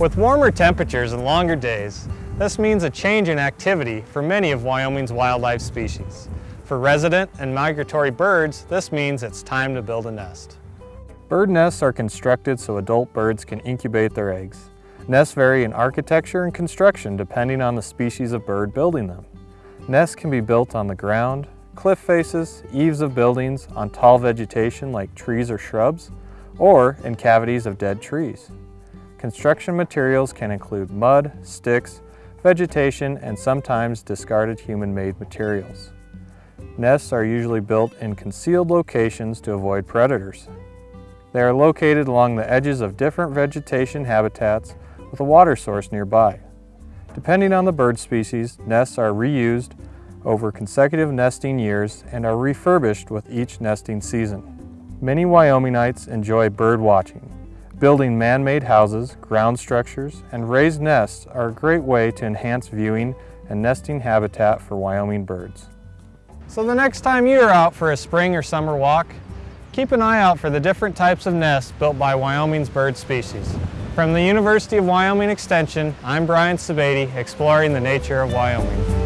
With warmer temperatures and longer days, this means a change in activity for many of Wyoming's wildlife species. For resident and migratory birds, this means it's time to build a nest. Bird nests are constructed so adult birds can incubate their eggs. Nests vary in architecture and construction depending on the species of bird building them. Nests can be built on the ground, cliff faces, eaves of buildings, on tall vegetation like trees or shrubs, or in cavities of dead trees. Construction materials can include mud, sticks, vegetation, and sometimes discarded human-made materials. Nests are usually built in concealed locations to avoid predators. They are located along the edges of different vegetation habitats with a water source nearby. Depending on the bird species, nests are reused over consecutive nesting years and are refurbished with each nesting season. Many Wyomingites enjoy bird watching. Building man-made houses, ground structures, and raised nests are a great way to enhance viewing and nesting habitat for Wyoming birds. So the next time you're out for a spring or summer walk, keep an eye out for the different types of nests built by Wyoming's bird species. From the University of Wyoming Extension, I'm Brian Sebade, exploring the nature of Wyoming.